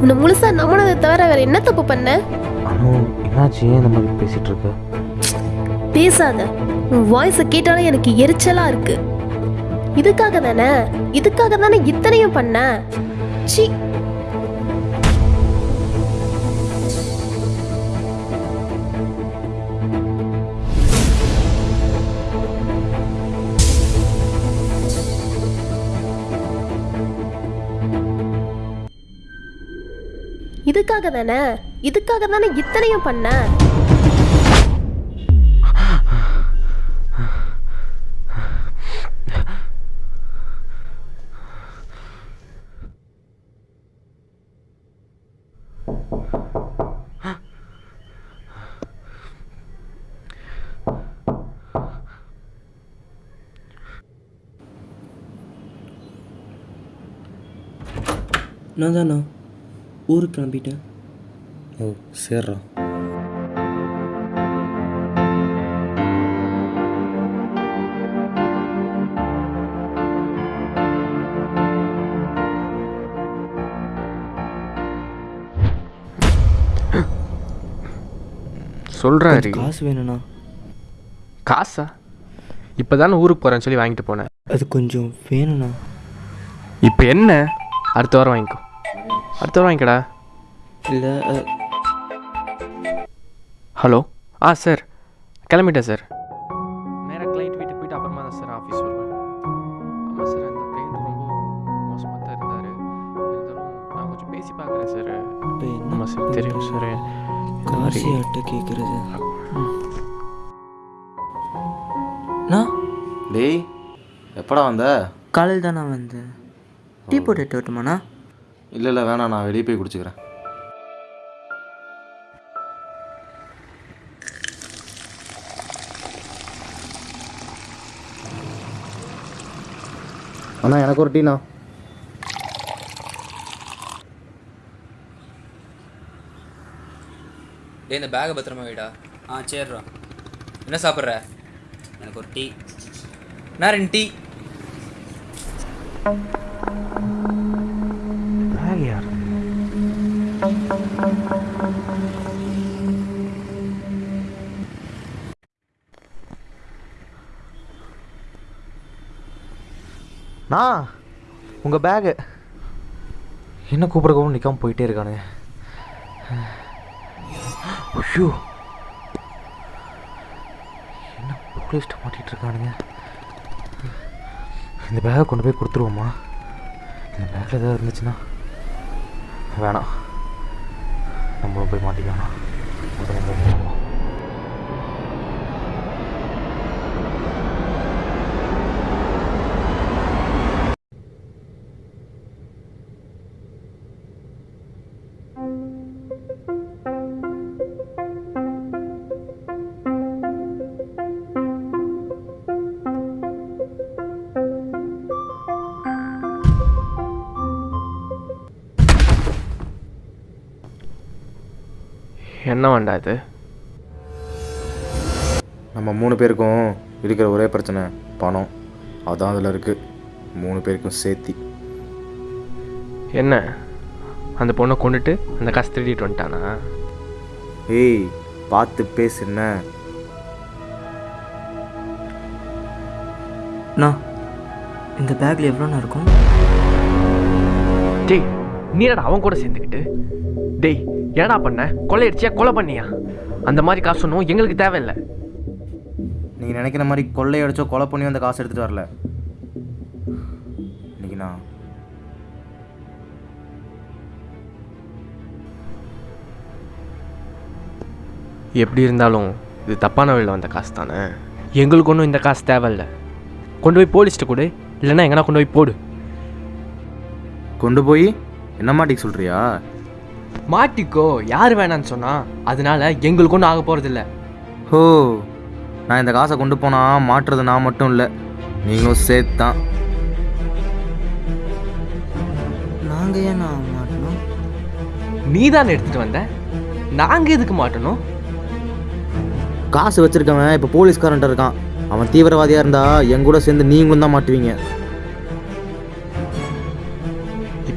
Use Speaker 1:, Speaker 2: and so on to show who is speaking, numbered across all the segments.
Speaker 1: உன்னை முழுசா நம்பினதை தவிர வேற என்ன தப்பு பண்ண?
Speaker 2: அனு என்னாச்சு? ஏன் இந்த மாதிரி பேசிட்டு இருக்க
Speaker 1: பேசாத. உன் வாய்ஸை கேட்டாலே எனக்கு எரிச்சலா இருக்கு. இதுக்காக தானே? இதுக்காக தானே இத்தனையும் பண்ண? சி இதுக்காக தானே இதுக்காக தானே இத்தனையும் பண்ண?
Speaker 3: நான் தானா? ஊருக்கு கிளம்பிட்டேன்.
Speaker 2: ஓ சேர்றா.
Speaker 4: சொல்கிறேன் ஹரி
Speaker 3: காசு வேணும்ண்ணா.
Speaker 4: காசா? இப்போ தானே ஊருக்கு போகிறேன்னு சொல்லி வாங்கிட்டு போனேன்.
Speaker 3: அது கொஞ்சம் வேணும்ண்ணா.
Speaker 4: இப்போ என்ன? அடுத்த வாரம் வாங்கிக்கோ. அடுத்த வாங்கிக்கடா.
Speaker 3: இல்லை
Speaker 4: ஹலோ? ஆ சார். கிளம்பிட்டேன் சார். நேராக கிளைண்ட் வீட்டுக்கு போயிட்டு அப்புறமா தான் சார் ஆஃபீஸ் வருவேன். ஆமாம் சார் அந்த கிளைண்ட் ரொம்ப மோசமாக தான் இருந்தார். இருந்தாலும் நான் கொஞ்சம் பேசி பார்க்குறேன் சார்.
Speaker 3: இப்போ என்ன
Speaker 4: ஆமாம் சார் தெரியும் சார்.
Speaker 3: காசு யார்கிட்ட கேட்குறது
Speaker 2: டேய் எப்படா வந்த?
Speaker 3: காலையில் தான் நான் வந்தேன். டீ போட்டு எடுத்து வரட்டுமாண்ணா?
Speaker 2: இல்லை இல்லை வேணாம் நான் வெளியே போய் குடிச்சுக்கிறேன். அண்ணா எனக்கு ஒரு டீண்ணா?
Speaker 5: டேய் இந்த பேகை பத்திரமா வைடா.
Speaker 6: ஆ சரிடா
Speaker 5: என்ன சாப்பிட்ற?
Speaker 6: எனக்கு ஒரு டீ.
Speaker 5: நான் ரெண்டு டீ?
Speaker 2: நான் உங்கள் பேகு என்ன கூப்பிட நிற்காமல் நிற்காம போயிட்டே இருக்கானுங்க ஐயோ. என்ன போலீஸ்ட்டு மாட்டிகிட்டு இருக்கானுங்க. இந்த பேகை கொண்டு போய் கொடுத்துருவோமா இந்த பேக்கில் ஏதாவது இருந்துச்சுன்னா வேணாம். நம்மளும் போய் மாட்டிக்கலாம்
Speaker 4: என்ன வேண்டா இது?
Speaker 2: நம்ம மூணு பேருக்கும் இருக்கிற ஒரே பிரச்சனை பணம். அதான் அதில் இருக்குது மூணு பேருக்கும் சேர்த்தி
Speaker 4: என்ன? அந்த பொண்ணை கொண்டுட்டு அந்த காசு திருடிட்டு வந்துட்டானா?
Speaker 2: ஏய் பார்த்து பேசுன
Speaker 3: அண்ணா இந்த பேக்கில் எவ்வளோண்ணா இருக்கும்?
Speaker 4: டேய் நீ அவன் கூட சேர்ந்துக்கிட்டு? டேய் ஏடா பண்ண? கொள்ளையடிச்சியா? கொலை பண்ணியா? அந்த மாதிரி காசு ஒன்றும் எங்களுக்கு தேவையில்லை.
Speaker 2: நீங்கள் நினைக்கிற மாதிரி கொள்ளையடிச்சோ கொலை பண்ணி அந்த காசு எடுத்துகிட்டு வரல. இன்னைக்கு நான்
Speaker 4: எப்படி இருந்தாலும் இது தப்பான வழியில் வந்த காசு தானே? எங்களுக்கு ஒன்றும் இந்த காசு தேவையில்ல. கொண்டு போய் போலீஸ்ட்டு கொடு இல்லைன்னா எங்கன்னா கொண்டு போய் போடு.
Speaker 2: கொண்டு போய்? என்ன மாட்டிக்க சொல்கிறியா
Speaker 4: மாட்டிக்கோ யார் வேணான்னு சொன்னா அதனால எங்களுக்கு ஒன்றும் ஆக போகிறதில்ல
Speaker 2: ஹோ நான் இந்த காசை கொண்டு போனால் மாட்டுறது நான் மட்டும் இல்லை நீங்களும் சேர்த்து. தான்
Speaker 3: நாங்கள் ஏன் மாட்டணும்?
Speaker 4: நீ தானே எடுத்துகிட்டு வந்த? நாங்கள் எதுக்கு மாட்டணும்?
Speaker 2: காசு வச்சிருக்கவன் இப்போ போலீஸ்காரன்ட்ட இருக்கான். அவன் தீவிரவாதியாக இருந்தா என் கூட சேர்ந்து நீங்களும் தான் மாட்டுவீங்க.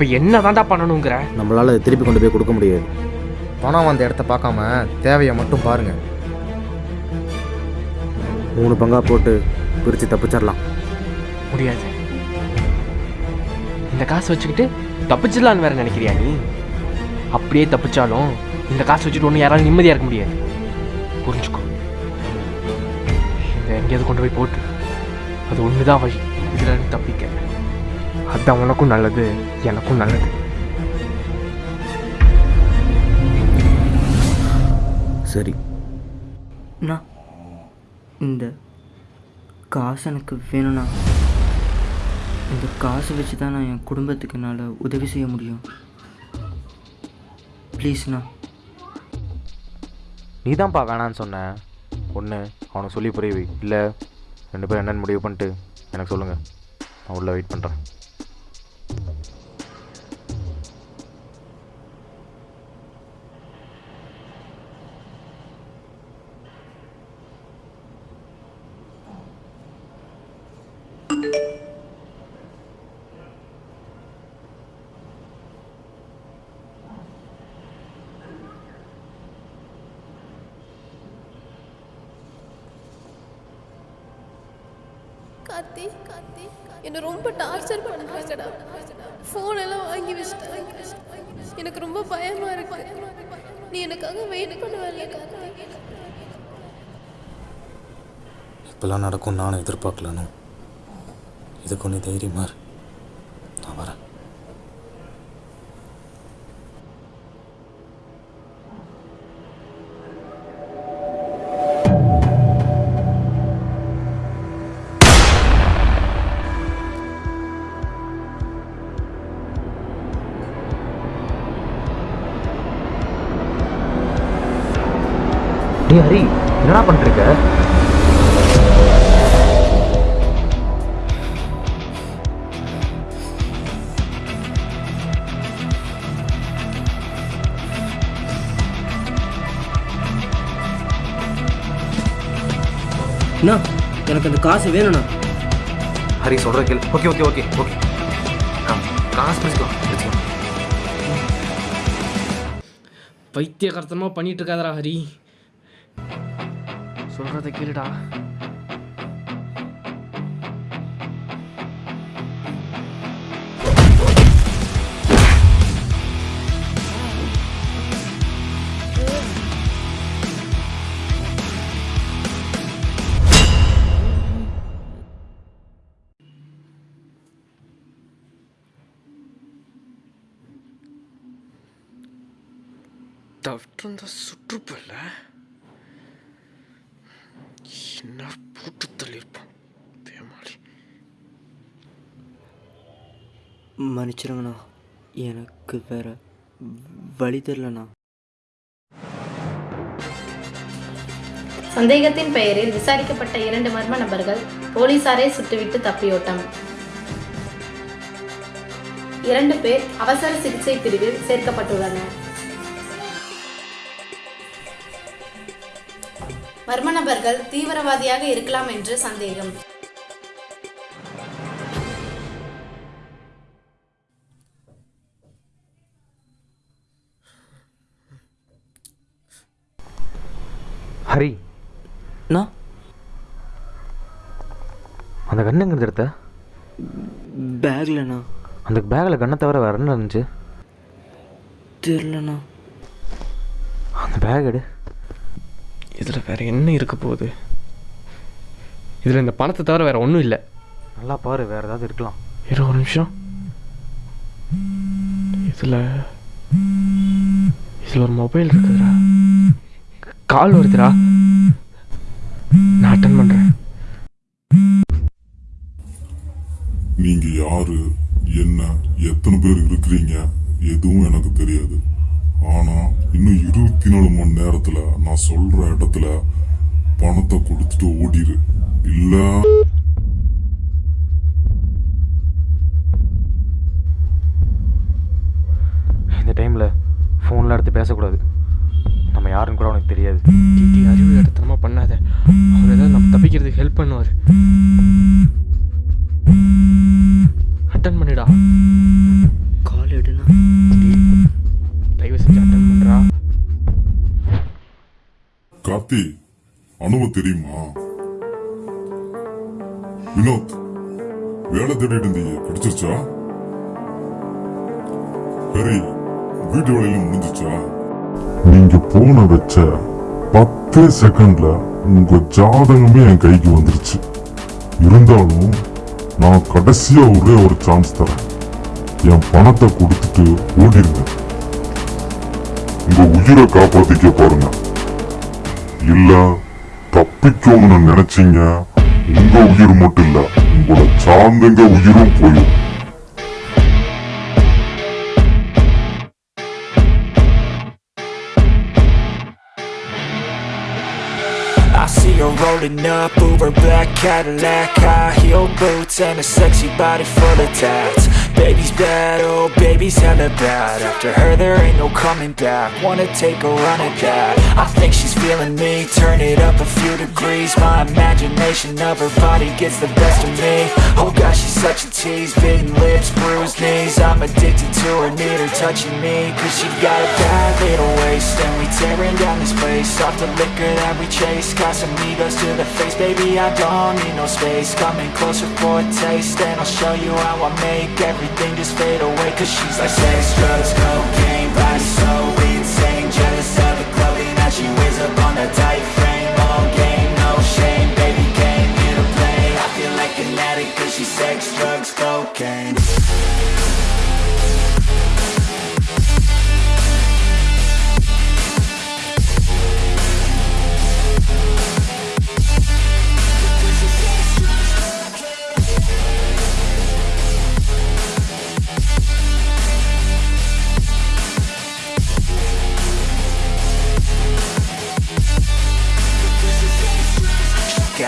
Speaker 4: இப்போ என்ன தாண்டா பண்ணணுங்கிற?
Speaker 2: நம்மளால் திருப்பி கொண்டு போய் கொடுக்க முடியாது. பணம் வந்த இடத்த பார்க்காம தேவையை மட்டும் பாருங்க. மூணு பங்கா போட்டு பிரித்து தப்பிச்சிடலாம்.
Speaker 4: முடியாது. இந்த காசு வச்சுக்கிட்டு தப்பிச்சிடலான்னு வேற நினைக்கிறியா நீ? அப்படியே தப்பிச்சாலும் இந்த காசு வச்சுட்டு ஒன்றும் யாராலும் நிம்மதியாக இருக்க முடியாது. புரிஞ்சுக்கோ. இந்த எங்கேயாவது கொண்டு போய் போட்டு அது ஒன்று தான் வழி. இதில் தப்பிக்க. அதுதான் உனக்கும் நல்லது எனக்கும் நல்லது.
Speaker 2: சரி.
Speaker 3: அண்ணா இந்த காசு எனக்கு வேணும்ண்ணா இந்த காசை வச்சு தான் நான் என் குடும்பத்துக்கு என்னால் உதவி செய்ய முடியும். ப்ளீஸ்ண்ணா
Speaker 2: நீ தான்ப்பா வேணான்னு சொன்ன. ஒன்று அவனுக்கு சொல்லி புரிய வை. இல்லை ரெண்டு பேரும் என்னென்னு முடிவு பண்ணிட்டு எனக்கு சொல்லுங்கள் நான் உள்ளே வெயிட் பண்ணுறேன்
Speaker 1: கார்த்தி கார்த்தி. என்ன ரொம்ப டார்ச்சர் பண்ணுறாங்கடா ஃபோன் எல்லாம் வாங்கி வச்சுட்டாங்க எனக்கு ரொம்ப பயமா இருக்கு. நீ எனக்காக வெயிட் பண்ணுவல்ல கார்த்தி.
Speaker 7: இப்பெல்லாம் நடக்கும் நானும் எதிர்பார்க்கலன்னு இதுக்கு ஒன்று தைரியமாக இரு.
Speaker 2: ஹரி என்னடா பண்ணிருக்க
Speaker 3: அண்ணா எனக்கு அந்த காசு வேணும்ண்ணா.
Speaker 2: ஹரி சொல்கிற கேள். Okay okay okay okay. காசு பிடிச்சிக்கலாம் பிடிச்சிக்கலாம்
Speaker 8: பைத்தியகர்த்தமாக பண்ணிட்டு இருக்காதடா ஹரி.
Speaker 4: சொல்கிறத கேளுடா. தவிர்த்து சுற்றுப்பில்லை? என்ன போட்டு தள்ளியிருப்பான். பேமாளி
Speaker 3: மன்னிச்சிருங்கண்ணா. எனக்கு வேற வழி தெரிலண்ணா
Speaker 9: சந்தேகத்தின் பெயரில் விசாரிக்கப்பட்ட இரண்டு மர்ம நபர்கள் போலீசாரை சுட்டுவிட்டு தப்பியோட்டம். இரண்டு பேர் அவசர சிகிச்சை பிரிவில் சேர்க்கப்பட்டுள்ளனர். மர்ம நபர்கள் தீவிரவாதியாக இருக்கலாம் என்று சந்தேகம்.
Speaker 2: ஹரி.
Speaker 3: அண்ணா
Speaker 2: அந்த கண்ணு எங்கே எடுத்த?
Speaker 3: பேக்லண்ணா.
Speaker 2: அந்த பேக்கில் கண்ணை தவிர வேறு என்ன இருந்துச்சு?
Speaker 3: தெரிலண்ணா
Speaker 2: அந்த பேக் எடு.
Speaker 4: இதில் வேற என்ன இருக்க போகுது? இதில் இந்த பணத்தை தவிர வேற ஒன்றும் இல்லை.
Speaker 2: நல்லா பாரு வேறு ஏதாவது இருக்கலாம்.
Speaker 4: இரு ஒரு நிமிஷம். இதில் இதில் ஒரு மொபைல் இருக்குதுடா. கால் வருதுடா. நான் அட்டன் பண்ணுறேன்
Speaker 10: நீங்க யாரு? என்ன? எத்தனை பேர் இருக்கிறீங்க? எதுவும் எனக்கு தெரியாது. ஆனா இன்னும் இருபத்தி நாலு மணி நேரத்துல நான் சொல்ற இடத்துல பணத்தை கொடுத்துட்டு ஓடிடு இல்ல.
Speaker 2: இந்த டைமில் ஃபோன்லாம் எடுத்து பேசக்கூடாது.
Speaker 4: பேசி அட்டன்
Speaker 3: பண்றா
Speaker 10: கார்த்தி அனுவ தெரியுமா? வினோத் வேலை தேடிட்டு இருந்தீங்க கிடைச்சிருச்சா? சரி வீட்டு வேலையெல்லாம் முடிஞ்சிச்சா நீங்க போன வச்ச பத்து செகண்ட்ல உங்க ஜாதகமே என் கைக்கு வந்துருச்சு. இருந்தாலும் நான் கடைசியா ஒரே ஒரு சான்ஸ் தரேன். என் பணத்தை கொடுத்துட்டு ஓடிடுவேன் உயிரை காப்பாத்திக்க பாருங்க இல்ல தப்பிக்கணும்னு நினைச்சீங்க உங்க உயிர் மட்டும் இல்ல உங்களை சார்ந்தங்க உயிரும் போயிடும்
Speaker 11: I see her rolling up, Uber black Cadillac High heel boots and a sexy body full of tats Baby's bad, oh baby's hella bad. After her there ain't no coming back. Wanna take a run at that. I think she's feeling me, turn it up a few degrees. My imagination of her body gets the best of me. Oh gosh, she's such a tease, bitten lips, bruised knees. I'm addicted to her, need her touching me. Cause she got a bad little waist. And we tearing down this place. Off the liquor that we chase. Got some egos to the face, baby I don't need no space. Coming closer for a taste. And I'll show you how I make everything just fade away Cause she's like sex, drugs, cocaine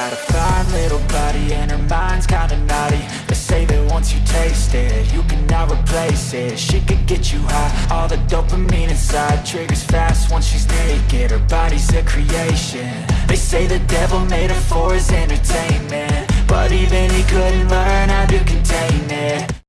Speaker 11: Got a fine little body and her mind's kinda naughty. They say that once you taste it, you cannot replace it. She could get you high, all the dopamine inside Triggers fast once she's naked, her body's a creation. They say the devil made her for his entertainment But even he couldn't learn how to contain it